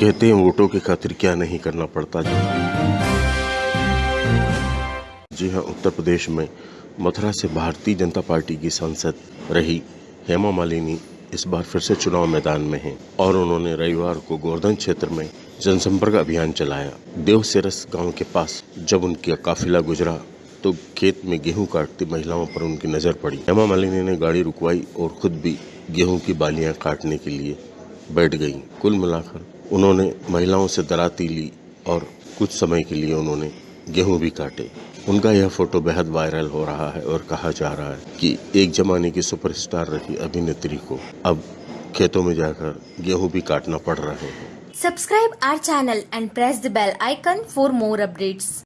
कहते हैं वोटों की खातिर क्या नहीं करना पड़ता जी? हाँ उत्तर प्रदेश में मथुरा से भारतीय जनता पार्टी की सांसद रही हेमा मालिनी इस बार फिर से चुनाव मैदान में हैं और उन्होंने रविवार को गोवर्धन क्षेत्र में जनसंपर्क अभियान चलाया। देवसेरस गाँव के पास जब उनका काफिला गुजरा तो खेत में गेहूँ काटती महिलाओं पर उनकी नज़र पड़ी। हेमा मालिनी ने गाड़ी रुकवाई और खुद भी गेहूँ की बालियाँ काटने के लिए बैठ गईं। कुल मिलाकर उन्होंने महिलाओं से दराती ली और कुछ समय के लिए उन्होंने गेहूँ भी काटे उनका यह फ़ोटो बेहद वायरल हो रहा है और कहा जा रहा है कि एक जमाने की सुपरस्टार रही अभिनेत्री को अब खेतों में जाकर गेहूँ भी काटना पड़ रहे हैं subscribe our channel and press the bell icon for more updates.